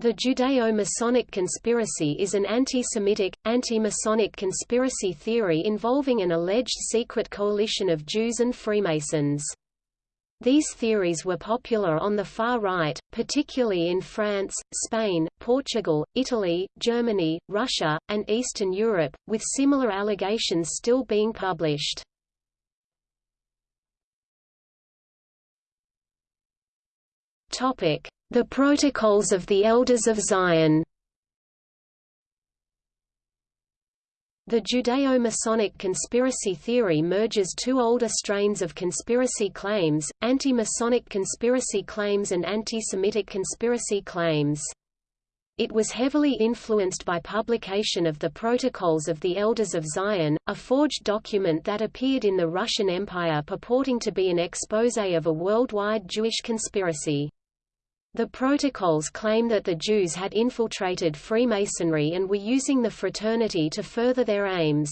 The Judeo-Masonic conspiracy is an anti-Semitic, anti-Masonic conspiracy theory involving an alleged secret coalition of Jews and Freemasons. These theories were popular on the far right, particularly in France, Spain, Portugal, Italy, Germany, Russia, and Eastern Europe, with similar allegations still being published. Topic: the Protocols of the Elders of Zion The Judeo-Masonic conspiracy theory merges two older strains of conspiracy claims, anti-Masonic conspiracy claims and anti-Semitic conspiracy claims. It was heavily influenced by publication of the Protocols of the Elders of Zion, a forged document that appeared in the Russian Empire purporting to be an exposé of a worldwide Jewish conspiracy. The protocols claim that the Jews had infiltrated Freemasonry and were using the fraternity to further their aims.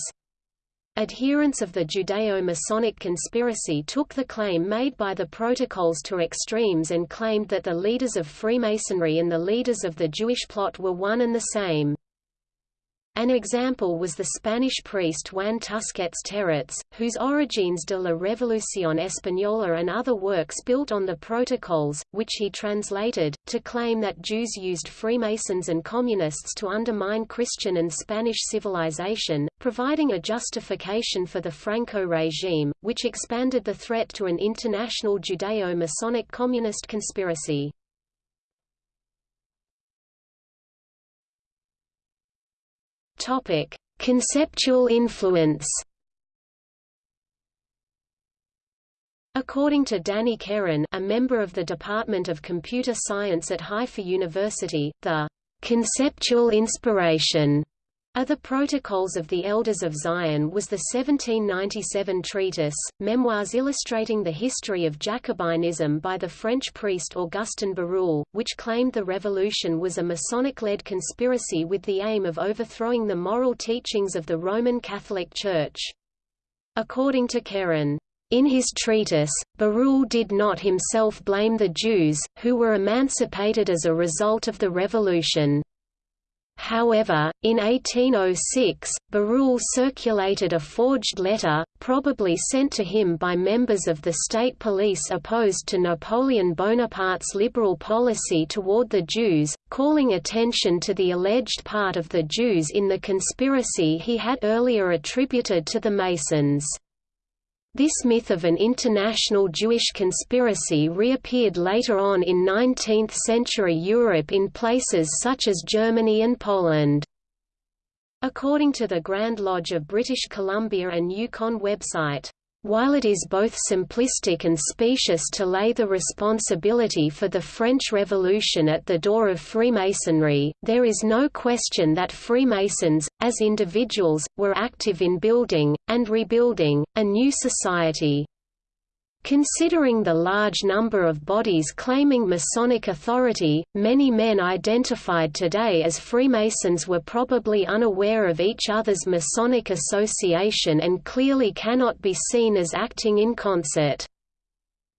Adherents of the Judeo-Masonic conspiracy took the claim made by the protocols to extremes and claimed that the leaders of Freemasonry and the leaders of the Jewish plot were one and the same. An example was the Spanish priest Juan Tusquets Terrats, whose Orígenes de la Revolución Española and other works built on the Protocols, which he translated, to claim that Jews used Freemasons and Communists to undermine Christian and Spanish civilization, providing a justification for the Franco regime, which expanded the threat to an international Judeo-Masonic communist conspiracy. Topic: Conceptual influence. According to Danny Keren, a member of the Department of Computer Science at Haifa University, the conceptual inspiration of the Protocols of the Elders of Zion was the 1797 treatise, Memoirs illustrating the history of Jacobinism by the French priest Augustin Barruel, which claimed the revolution was a Masonic-led conspiracy with the aim of overthrowing the moral teachings of the Roman Catholic Church. According to Keren, in his treatise, Barruel did not himself blame the Jews, who were emancipated as a result of the revolution. However, in 1806, Barruel circulated a forged letter, probably sent to him by members of the state police opposed to Napoleon Bonaparte's liberal policy toward the Jews, calling attention to the alleged part of the Jews in the conspiracy he had earlier attributed to the Masons. This myth of an international Jewish conspiracy reappeared later on in 19th-century Europe in places such as Germany and Poland. According to the Grand Lodge of British Columbia and Yukon website, while it is both simplistic and specious to lay the responsibility for the French Revolution at the door of Freemasonry, there is no question that Freemasons, as individuals, were active in building, and rebuilding, a new society. Considering the large number of bodies claiming Masonic authority, many men identified today as Freemasons were probably unaware of each other's Masonic association and clearly cannot be seen as acting in concert.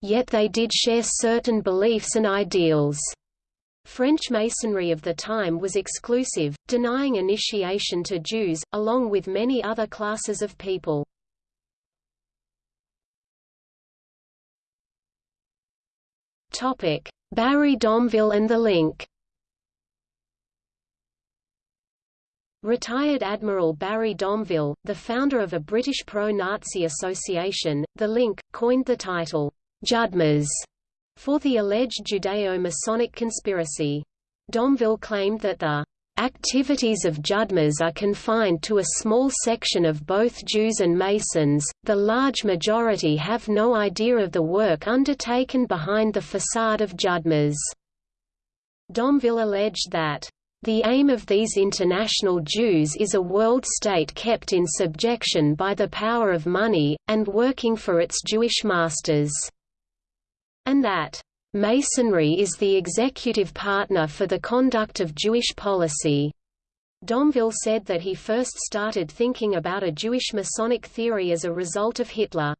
Yet they did share certain beliefs and ideals. French Masonry of the time was exclusive, denying initiation to Jews, along with many other classes of people. Topic: Barry Domvile and the Link. Retired Admiral Barry Domvile, the founder of a British pro-Nazi association, The Link, coined the title, Judmas, for the alleged Judeo-Masonic conspiracy. Domvile claimed that the Activities of Judmas are confined to a small section of both Jews and Masons, the large majority have no idea of the work undertaken behind the facade of Judmas. Domvile alleged that, "...the aim of these international Jews is a world state kept in subjection by the power of money, and working for its Jewish masters," and that, Masonry is the executive partner for the conduct of Jewish policy. Domvile said that he first started thinking about a Jewish Masonic theory as a result of Hitler.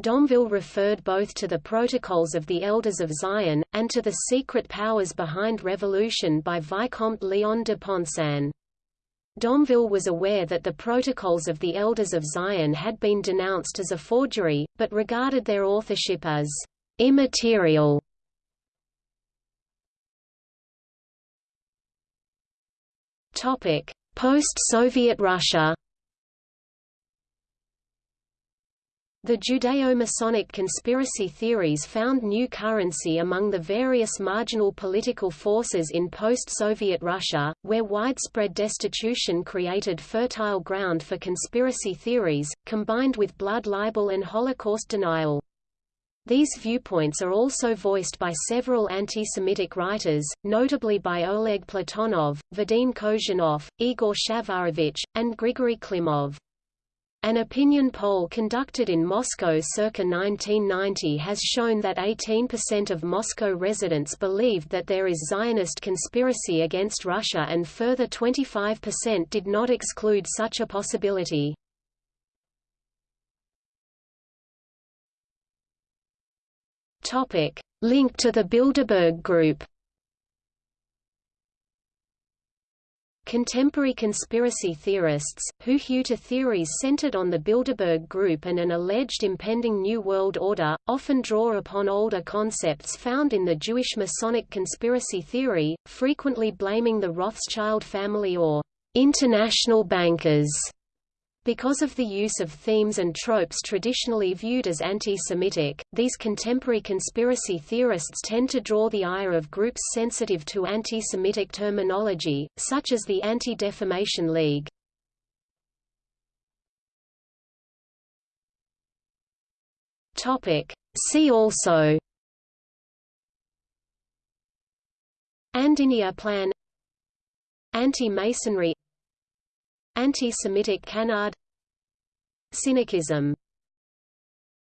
Domvile referred both to the Protocols of the Elders of Zion, and to the secret powers behind revolution by Vicomte Léon de Poncin. Domvile was aware that the Protocols of the Elders of Zion had been denounced as a forgery, but regarded their authorship as immaterial. Post-Soviet Russia The Judeo-Masonic conspiracy theories found new currency among the various marginal political forces in post-Soviet Russia, where widespread destitution created fertile ground for conspiracy theories, combined with blood libel and Holocaust denial. These viewpoints are also voiced by several anti-Semitic writers, notably by Oleg Platonov, Vadim Kozhinov, Igor Shafarevich, and Grigory Klimov. An opinion poll conducted in Moscow circa 1990 has shown that 18% of Moscow residents believed that there is Zionist conspiracy against Russia and further 25% did not exclude such a possibility. Link to the Bilderberg Group. Contemporary conspiracy theorists, who hew to theories centered on the Bilderberg Group and an alleged impending New World Order, often draw upon older concepts found in the Jewish Masonic conspiracy theory, frequently blaming the Rothschild family or international bankers because of the use of themes and tropes traditionally viewed as anti-Semitic, these contemporary conspiracy theorists tend to draw the ire of groups sensitive to anti-Semitic terminology, such as the Anti-Defamation League. See also Andinia Plan Anti-Masonry Anti-Semitic canard. Syncretism